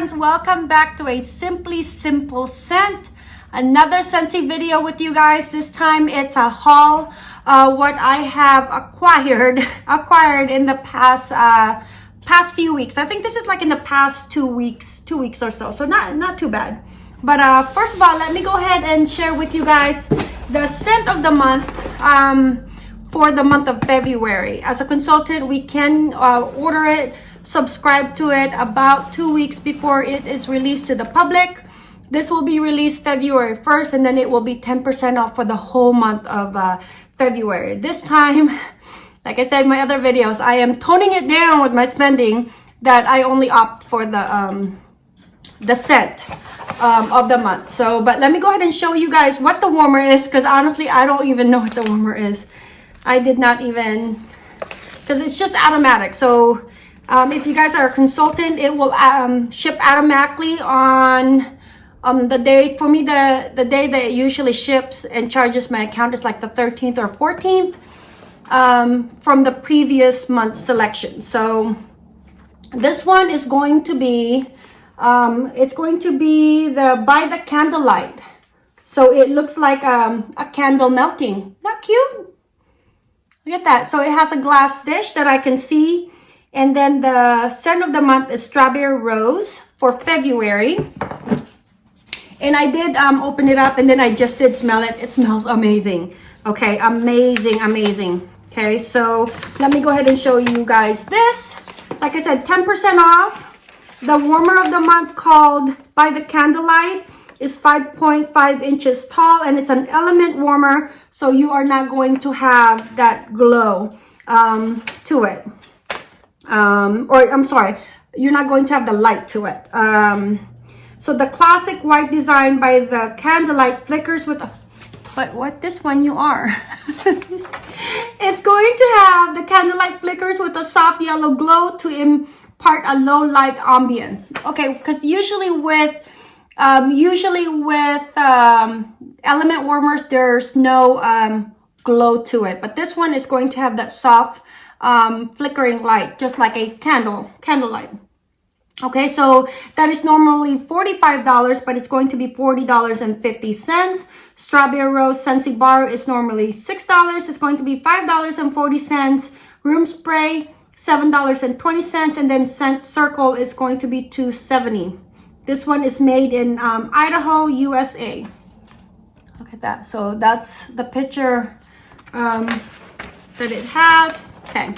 friends, welcome back to a Simply Simple Scent. Another Scentsy video with you guys. This time it's a haul, uh, what I have acquired, acquired in the past, uh, past few weeks. I think this is like in the past two weeks, two weeks or so. So not, not too bad. But uh, first of all, let me go ahead and share with you guys the scent of the month. Um, for the month of February. As a consultant, we can uh, order it subscribe to it about two weeks before it is released to the public. This will be released February 1st and then it will be 10% off for the whole month of uh, February. This time, like I said in my other videos, I am toning it down with my spending that I only opt for the, um, the scent um, of the month. So, but let me go ahead and show you guys what the warmer is because honestly, I don't even know what the warmer is. I did not even, because it's just automatic. So um, if you guys are a consultant, it will um, ship automatically on um, the day. For me, the, the day that it usually ships and charges my account is like the 13th or 14th um, from the previous month's selection. So this one is going to be, um, it's going to be the By the Candlelight. So it looks like um, a candle melting. Not cute? Look at that. So it has a glass dish that I can see and then the scent of the month is Strawberry Rose for February. And I did um, open it up and then I just did smell it. It smells amazing. Okay, amazing, amazing. Okay, so let me go ahead and show you guys this. Like I said, 10% off. The warmer of the month called By the Candlelight is 5.5 inches tall and it's an element warmer. So you are not going to have that glow um, to it um, or I'm sorry, you're not going to have the light to it. Um, so the classic white design by the candlelight flickers with a, but what this one you are. it's going to have the candlelight flickers with a soft yellow glow to impart a low light ambience. Okay, because usually with um, usually with um, element warmers, there's no um, glow to it. But this one is going to have that soft um, flickering light, just like a candle, candlelight. Okay, so that is normally $45, but it's going to be $40.50. Strawberry Rose Scentsy Bar is normally $6. It's going to be $5.40. Room Spray, $7.20. And then Scent Circle is going to be $2.70. This one is made in um, Idaho, USA. Look at that. So that's the picture um, that it has. Okay.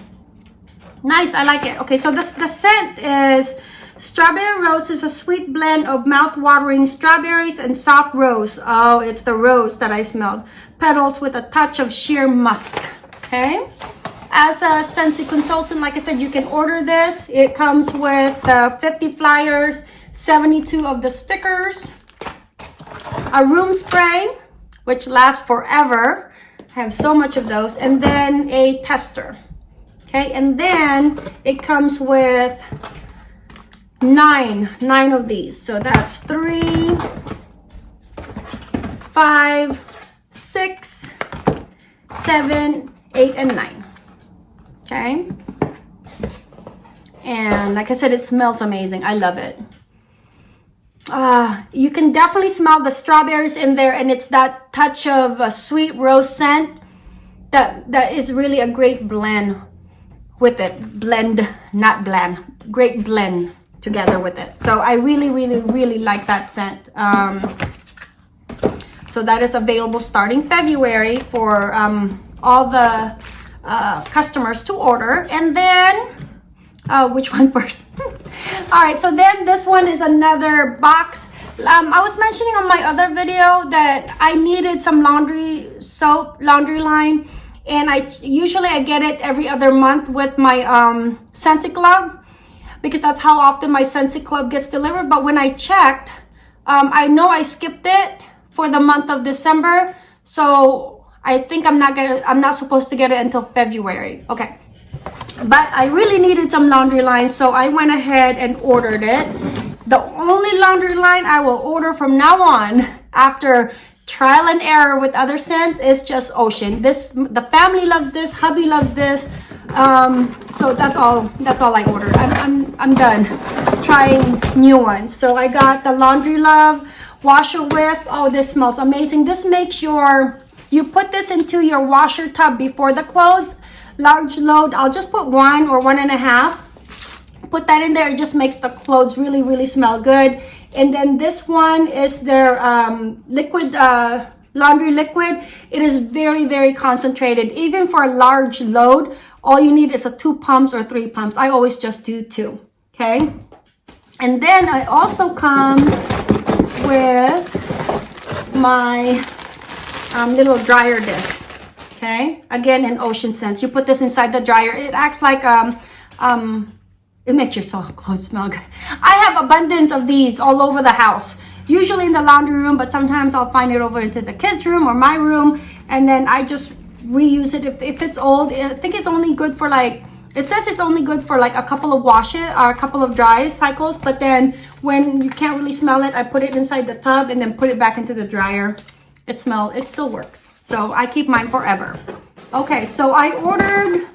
Nice, I like it. Okay, so this the scent is Strawberry Rose is a sweet blend of mouth-watering strawberries and soft rose. Oh, it's the rose that I smelled. Petals with a touch of sheer musk. Okay. As a Scentsy consultant, like I said, you can order this. It comes with uh, 50 flyers, 72 of the stickers, a room spray, which lasts forever, I have so much of those. And then a tester. Okay, and then it comes with nine, nine of these. So that's three, five, six, seven, eight, and nine. Okay. And like I said, it smells amazing. I love it uh, you can definitely smell the strawberries in there and it's that touch of a sweet rose scent that that is really a great blend with it blend not blend great blend together with it. So i really really really like that scent. Um, so that is available starting february for um, all the uh, customers to order. And then uh, which one first? All right so then this one is another box. Um, i was mentioning on my other video that i needed some laundry soap laundry line and i usually i get it every other month with my um Scentsy club because that's how often my Scentsy club gets delivered. But when i checked um, i know i skipped it for the month of december. So i think i'm not gonna i'm not supposed to get it until february. Okay. But I really needed some laundry line, so I went ahead and ordered it. The only laundry line I will order from now on after trial and error with other scents is just Ocean. This the family loves this, hubby loves this. Um, so that's all that's all I ordered. I'm I'm I'm done. trying new ones. So I got the Laundry Love washer with. Oh, this smells amazing. This makes your, you put this into your washer tub before the clothes. Large load, I'll just put one or one and a half. Put that in there, it just makes the clothes really, really smell good. And then this one is their um, liquid, uh, laundry liquid. It is very, very concentrated. Even for a large load, all you need is a two pumps or three pumps. I always just do two, okay? And then I also comes with my um, little dryer disc, okay? Again, in ocean scents. You put this inside the dryer. It acts like, um, um, it makes your soft clothes smell good. I have abundance of these all over the house usually in the laundry room, but sometimes I'll find it over into the kids room or my room. And then I just reuse it. If, if it's old, I think it's only good for like, it says it's only good for like a couple of washes or a couple of dry cycles. But then when you can't really smell it, I put it inside the tub and then put it back into the dryer. It smell, it still works. So I keep mine forever. Okay, so I ordered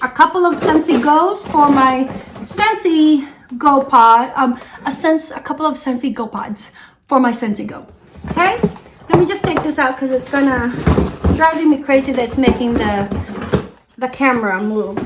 a couple of Scentsy Go's for my Scentsy Go Pod, um, a sense, a couple of Scentsy Go Pods for my Scentsy Go. Okay, let me just take this out because it's gonna driving me crazy that it's making the the camera move.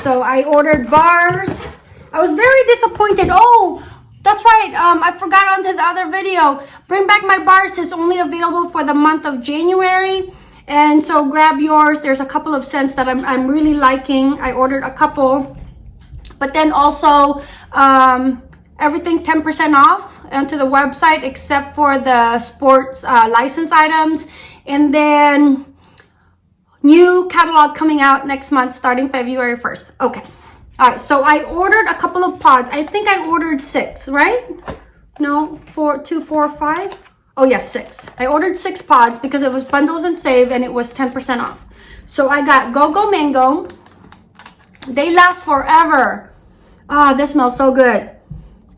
So I ordered bars. I was very disappointed. Oh, that's right. Um, I forgot onto the other video. Bring Back My Bars is only available for the month of January. And so grab yours. There's a couple of scents that I'm, I'm really liking. I ordered a couple. But then also um, everything 10% off onto the website except for the sports uh, license items. And then new catalog coming out next month starting February 1st. Okay. All right. So I ordered a couple of pods. I think I ordered six, right? No, four, two, four, five. Oh yeah, six. I ordered six pods because it was bundles and save and it was 10% off. So I got Go Go Mango. They last forever. Ah, oh, this smells so good.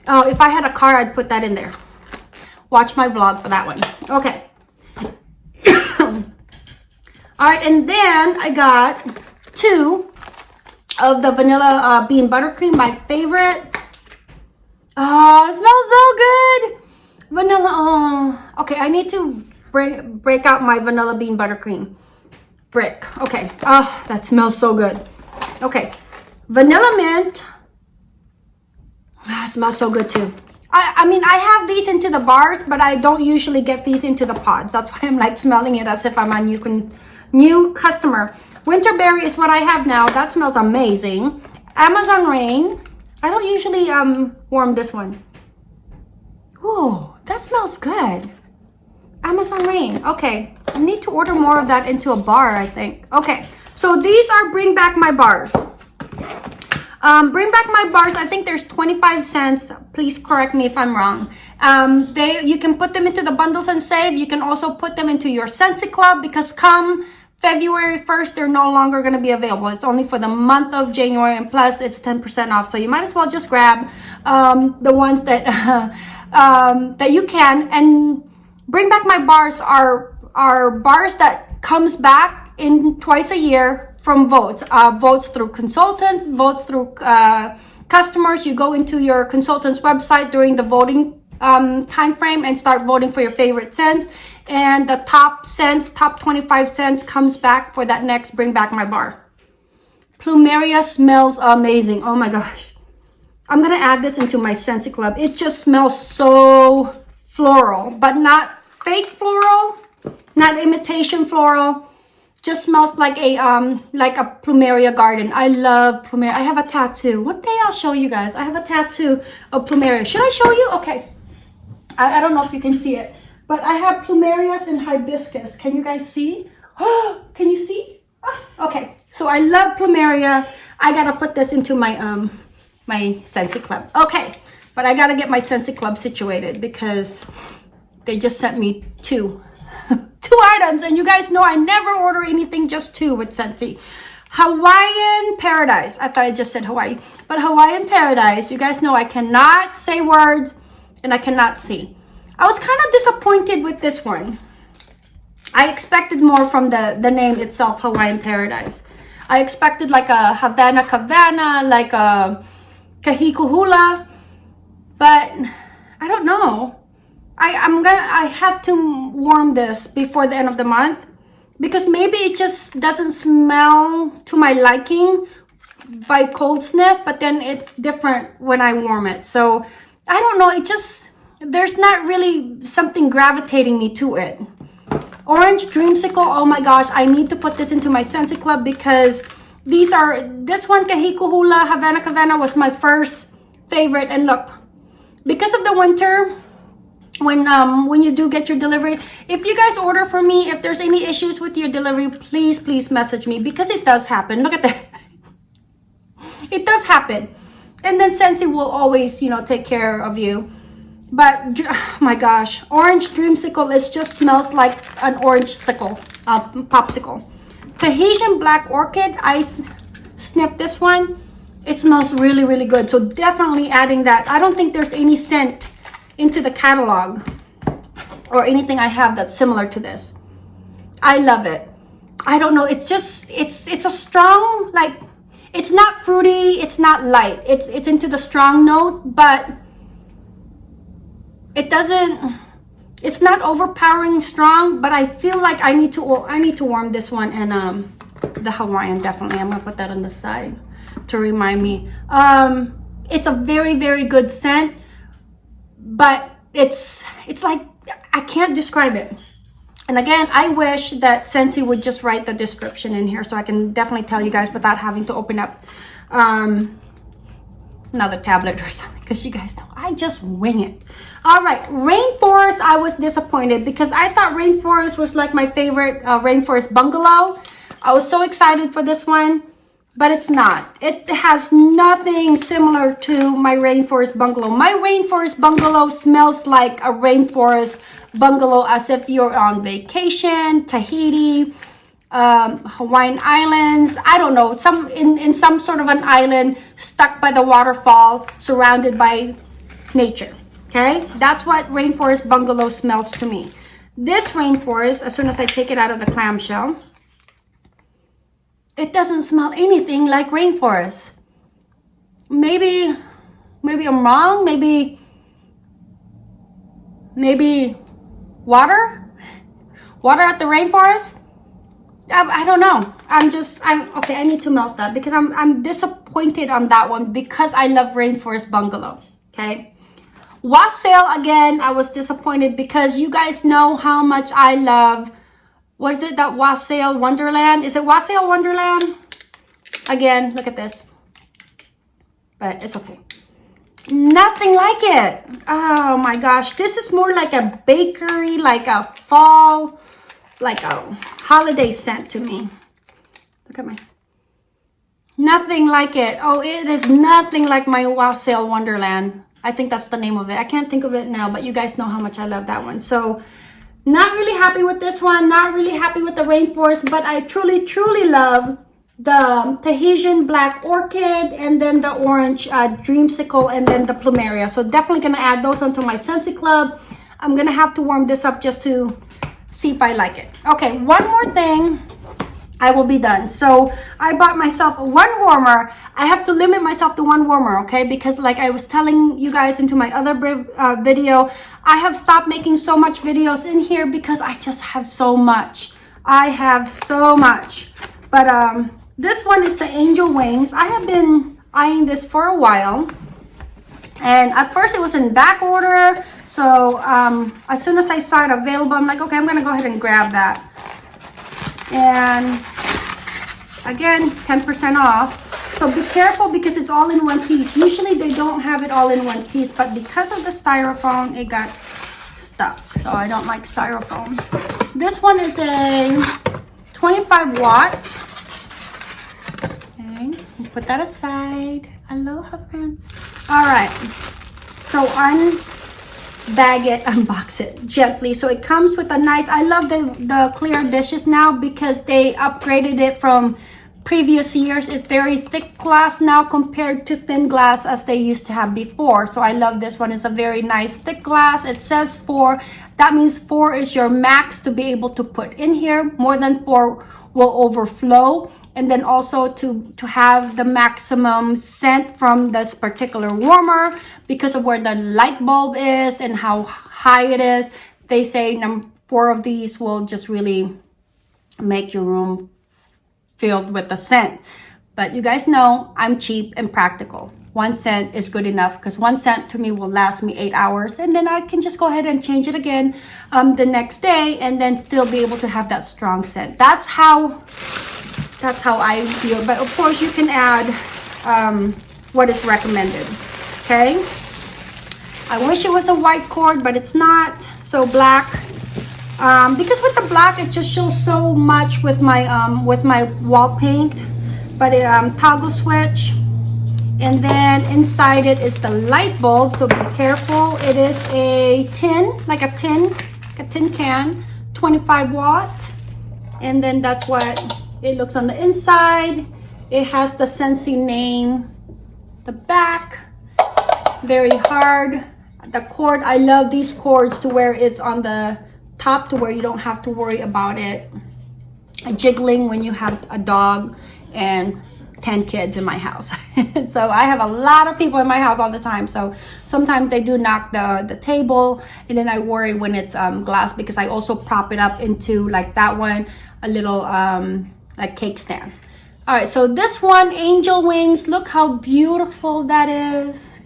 Oh, if I had a car, I'd put that in there. Watch my vlog for that one. Okay. All right, and then I got two of the vanilla uh, bean buttercream, my favorite. Oh, it smells so good. Vanilla, oh. Okay, I need to break, break out my vanilla bean buttercream brick. Okay, oh, that smells so good. Okay, vanilla mint, Ah, smells so good too. I, I mean, I have these into the bars, but I don't usually get these into the pods. That's why I'm like smelling it as if I'm a new, con new customer. Winterberry is what I have now. That smells amazing. Amazon Rain. I don't usually um warm this one. Oh, that smells good. Amazon Rain. Okay, I need to order more of that into a bar, I think. Okay, so these are Bring Back My Bars. Um, bring back my bars. I think there's 25 cents. Please correct me if I'm wrong. Um, they You can put them into the bundles and save. You can also put them into your Scentsy Club because come February 1st, they're no longer going to be available. It's only for the month of January and plus it's 10% off. So you might as well just grab um, the ones that, um, that you can and bring back my bars are, are bars that comes back in twice a year from votes. Uh, votes through consultants, votes through uh, customers. You go into your consultant's website during the voting um, time frame and start voting for your favorite scents. And the top scents, top 25 scents comes back for that next Bring Back My Bar. Plumeria smells amazing. Oh my gosh. I'm going to add this into my Scentsy Club. It just smells so floral, but not fake floral, not imitation floral. Just smells like a um like a plumeria garden. I love plumeria. I have a tattoo. One day i'll show you guys. I have a tattoo of plumeria. Should i show you? Okay. I, I don't know if you can see it but i have plumerias and hibiscus. Can you guys see? Oh can you see? Ah, okay. So i love plumeria. I gotta put this into my um my Scentsy club okay but i gotta get my Scentsy club situated because they just sent me two two items and you guys know I never order anything just two with Scentsy. Hawaiian Paradise. I thought I just said Hawaii. But Hawaiian Paradise, you guys know I cannot say words and I cannot see. I was kind of disappointed with this one. I expected more from the, the name itself, Hawaiian Paradise. I expected like a Havana Cabana, like a Kahiko Hula, but I don't know. I, I'm gonna I have to warm this before the end of the month because maybe it just doesn't smell to my liking by cold sniff, but then it's different when I warm it. So I don't know, it just there's not really something gravitating me to it. Orange Dreamsicle, oh my gosh, I need to put this into my Scentsy Club because these are, this one, Kahiko Hula Havana Havana was my first favorite. And look, because of the winter, when um when you do get your delivery if you guys order from me if there's any issues with your delivery please please message me. Because it does happen. Look at that. It does happen. And then Scentsy will always you know take care of you. But oh my gosh orange dreamsicle it just smells like an orange sickle uh, popsicle tahitian black orchid i sniffed this one. It smells really really good. So definitely adding that. I don't think there's any scent into the catalog or anything i have that's similar to this. I love it. I don't know. It's just it's it's a strong like it's not fruity it's not light. It's it's into the strong note but it doesn't it's not overpowering strong but i feel like i need to i need to warm this one and um the hawaiian definitely. I'm gonna put that on the side to remind me. Um it's a very very good scent but it's it's like i can't describe it. And again i wish that Scentsy would just write the description in here so i can definitely tell you guys without having to open up um another tablet or something because you guys know I just wing it. All right, Rainforest, I was disappointed because I thought Rainforest was like my favorite uh, Rainforest Bungalow. I was so excited for this one, but it's not. It has nothing similar to my Rainforest Bungalow. My Rainforest Bungalow smells like a Rainforest Bungalow as if you're on vacation, Tahiti, um, Hawaiian Islands, I don't know, some in, in some sort of an island stuck by the waterfall, surrounded by nature. Okay, that's what rainforest bungalow smells to me. This rainforest, as soon as I take it out of the clamshell, it doesn't smell anything like rainforest. Maybe, maybe I'm wrong. Maybe, maybe water, water at the rainforest. I, I don't know. I'm just, I'm, okay, I need to melt that because I'm, I'm disappointed on that one because I love Rainforest Bungalow, okay? Wassail, again, I was disappointed because you guys know how much I love, what is it, that Wassail Wonderland? Is it Wassail Wonderland? Again, look at this. But it's okay. Nothing like it. Oh my gosh. This is more like a bakery, like a fall like a holiday scent to me. Look at my, nothing like it. Oh, it is nothing like my Wassail Wonderland. I think that's the name of it. I can't think of it now, but you guys know how much I love that one. So not really happy with this one. Not really happy with the Rainforest, but I truly, truly love the Tahitian Black Orchid and then the Orange uh, Dreamsicle and then the Plumeria. So definitely going to add those onto my Scentsy Club. I'm going to have to warm this up just to see if I like it. Okay, one more thing. I will be done. So I bought myself one warmer. I have to limit myself to one warmer, okay? Because like I was telling you guys into my other uh, video, I have stopped making so much videos in here because I just have so much. I have so much. But um, this one is the Angel Wings. I have been eyeing this for a while. And at first it was in back order. So um, as soon as I saw it available, I'm like, okay, I'm going to go ahead and grab that. And again, 10% off. So be careful because it's all in one piece. Usually they don't have it all in one piece, but because of the styrofoam, it got stuck. So I don't like styrofoam. This one is a 25 watts. Okay, put that aside. Aloha, friends. All right. So unbag it, unbox it gently. So it comes with a nice, I love the, the clear dishes now because they upgraded it from previous years. It's very thick glass now compared to thin glass as they used to have before. So I love this one. It's a very nice thick glass. It says four. That means four is your max to be able to put in here. More than four will overflow and then also to to have the maximum scent from this particular warmer because of where the light bulb is and how high it is. They say number four of these will just really make your room filled with the scent. But you guys know i'm cheap and practical one scent is good enough because one cent to me will last me eight hours and then I can just go ahead and change it again um, the next day and then still be able to have that strong scent. That's how that's how I feel. But of course you can add um, what is recommended. Okay. I wish it was a white cord, but it's not. So black. Um, because with the black, it just shows so much with my um, with my wall paint. But um, toggle switch. And then inside it is the light bulb. So be careful. It is a tin, like a tin, a tin can, 25 watt. And then that's what it looks on the inside. It has the Scentsy name. The back, very hard. The cord, I love these cords to where it's on the top to where you don't have to worry about it jiggling when you have a dog and 10 kids in my house. so I have a lot of people in my house all the time. So sometimes they do knock the, the table and then I worry when it's um, glass because I also prop it up into like that one, a little um, like cake stand. All right, so this one, angel wings, look how beautiful that is.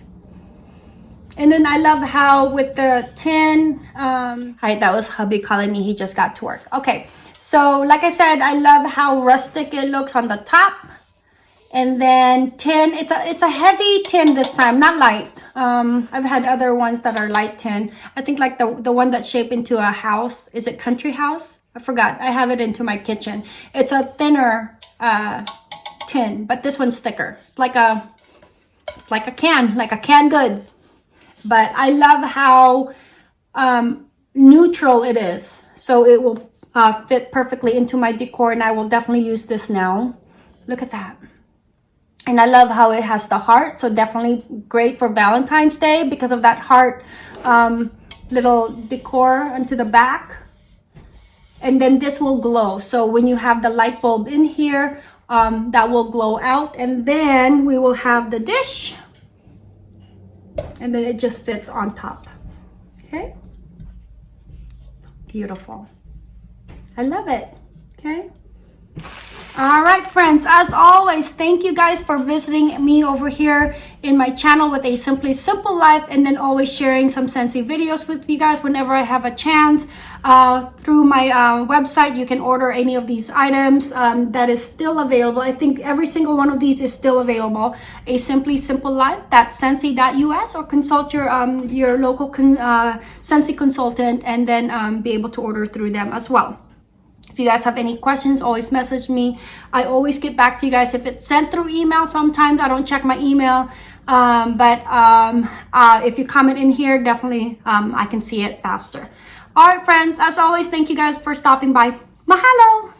And then I love how with the tin, um, all right, that was hubby calling me. He just got to work. Okay, so like I said, I love how rustic it looks on the top. And then tin, it's a, it's a heavy tin this time, not light. Um, I've had other ones that are light tin. I think like the, the one that's shaped into a house, is it country house? I forgot. I have it into my kitchen. It's a thinner uh, tin, but this one's thicker. It's like a like a can, like a canned goods. But I love how um, neutral it is. So it will uh, fit perfectly into my decor and I will definitely use this now. Look at that. And I love how it has the heart. So definitely great for Valentine's Day because of that heart um, little decor onto the back. And then this will glow. So when you have the light bulb in here um, that will glow out. And then we will have the dish. And then it just fits on top. Okay? Beautiful. I love it. Okay all right, friends, as always, thank you guys for visiting me over here in my channel with a Simply Simple Life and then always sharing some Scentsy videos with you guys whenever I have a chance. Uh, through my uh, website, you can order any of these items um, that is still available. I think every single one of these is still available. A Simply Simple Life, that's Scentsy.us or consult your, um, your local con uh, Scentsy consultant and then um, be able to order through them as well. If you guys have any questions, always message me. I always get back to you guys. If it's sent through email, sometimes I don't check my email. Um, but um, uh, if you comment in here, definitely um, I can see it faster. All right, friends, as always, thank you guys for stopping by. Mahalo!